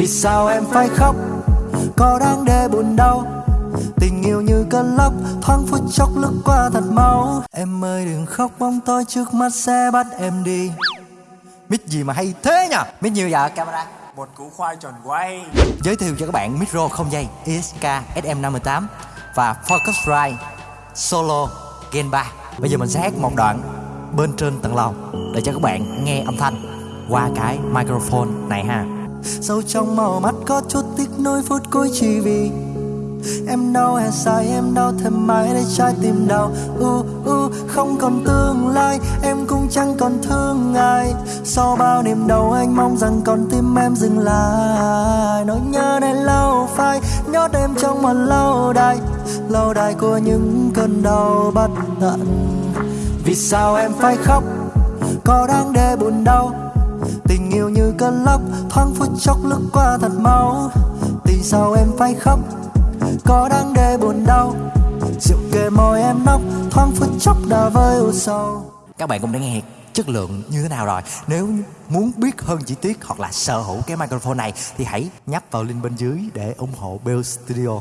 Vì sao em phải khóc? Có đáng để buồn đau? Tình yêu như cơn lốc Thoáng phút chốc lướt qua thật mau Em ơi đừng khóc bóng tối trước mắt sẽ bắt em đi. Mic gì mà hay thế nhỉ? Mic nhiều dạ camera. Một củ khoai tròn quay. Giới thiệu cho các bạn micro không dây ESK SM58 Và Focusrite Solo Gen 3 Bây giờ mình sẽ hát một đoạn bên trên tầng lầu Để cho các bạn nghe âm thanh qua cái microphone này ha Sâu trong màu mắt có chút tiếc nuối phút cuối chỉ vì Em đau hè sai, em đau thêm mãi để trái tim đau. U u, Không còn tương lai, em cũng chẳng còn thương ai. Sau bao niềm đau anh mong rằng con tim em dừng lại. Nỗi nhớ này lâu phai, nhót em trong một lâu đài. Lâu đài của những cơn đau bất tận. Vì sao em phải khóc? Có đáng để buồn đau. Tình yêu như cơn lốc thoáng phút chốc lướt qua thật mau Vì sao em phải khóc? Có đáng để buồn đau. Rượu kề môi em nóc, thoáng phút chốc đã vơi u sầu. Các bạn cũng đã nghe chất lượng như thế nào rồi. Nếu muốn biết hơn chi tiết hoặc là sở hữu cái microphone này Thì hãy nhấp vào link bên dưới để ủng hộ Bell Studio.